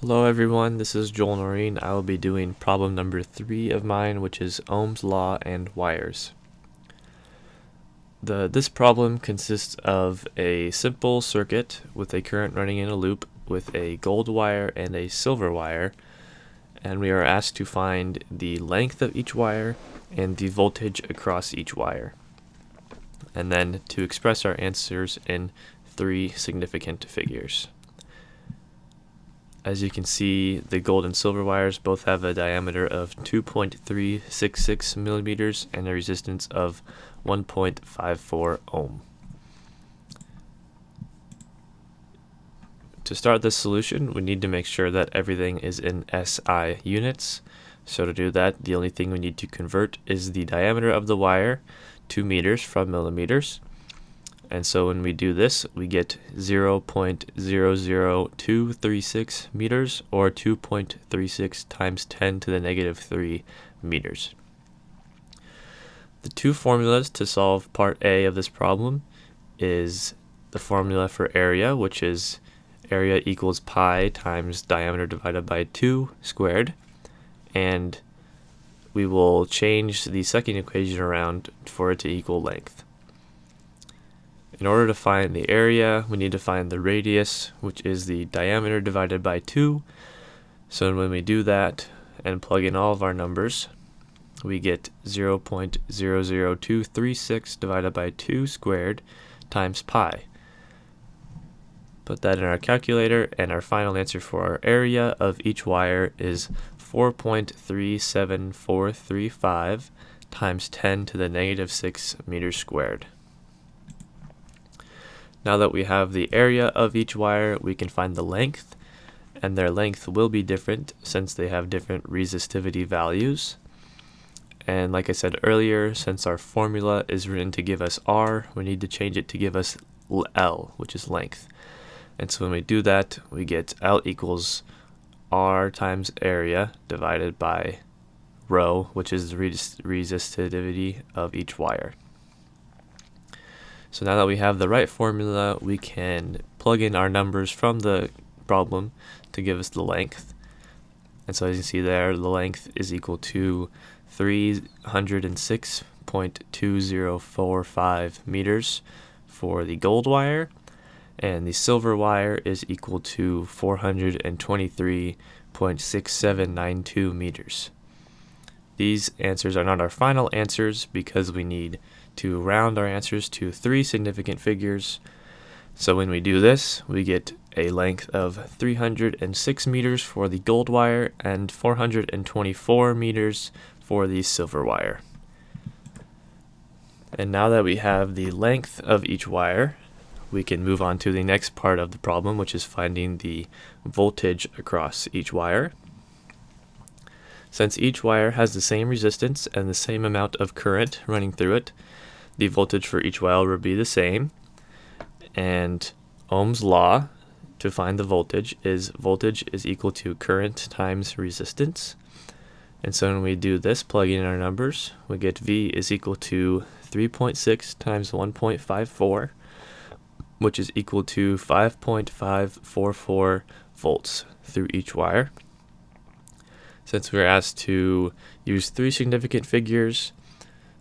Hello everyone, this is Joel Noreen. I will be doing problem number three of mine, which is Ohm's Law and wires. The, this problem consists of a simple circuit with a current running in a loop with a gold wire and a silver wire, and we are asked to find the length of each wire and the voltage across each wire, and then to express our answers in three significant figures. As you can see, the gold and silver wires both have a diameter of 2.366 millimeters and a resistance of 1.54 ohm. To start this solution, we need to make sure that everything is in SI units. So to do that, the only thing we need to convert is the diameter of the wire, 2 meters from millimeters. And so when we do this, we get 0.00236 meters or 2.36 times 10 to the negative 3 meters. The two formulas to solve part A of this problem is the formula for area, which is area equals pi times diameter divided by 2 squared. And we will change the second equation around for it to equal length. In order to find the area, we need to find the radius, which is the diameter divided by 2. So when we do that and plug in all of our numbers, we get 0.00236 divided by 2 squared times pi. Put that in our calculator, and our final answer for our area of each wire is 4.37435 times 10 to the negative 6 meters squared. Now that we have the area of each wire, we can find the length, and their length will be different since they have different resistivity values. And like I said earlier, since our formula is written to give us R, we need to change it to give us L, which is length. And so when we do that, we get L equals R times area divided by rho, which is the resistivity of each wire. So now that we have the right formula, we can plug in our numbers from the problem to give us the length. And so as you see there, the length is equal to 306.2045 meters for the gold wire, and the silver wire is equal to 423.6792 meters. These answers are not our final answers because we need to round our answers to three significant figures. So when we do this, we get a length of 306 meters for the gold wire and 424 meters for the silver wire. And now that we have the length of each wire, we can move on to the next part of the problem, which is finding the voltage across each wire. Since each wire has the same resistance and the same amount of current running through it, the voltage for each wire will be the same. And Ohm's law to find the voltage is voltage is equal to current times resistance. And so when we do this, plug in our numbers, we get V is equal to 3.6 times 1.54, which is equal to 5.544 volts through each wire. Since we are asked to use three significant figures,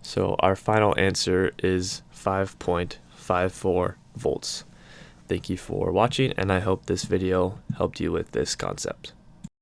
so our final answer is 5.54 volts. Thank you for watching, and I hope this video helped you with this concept.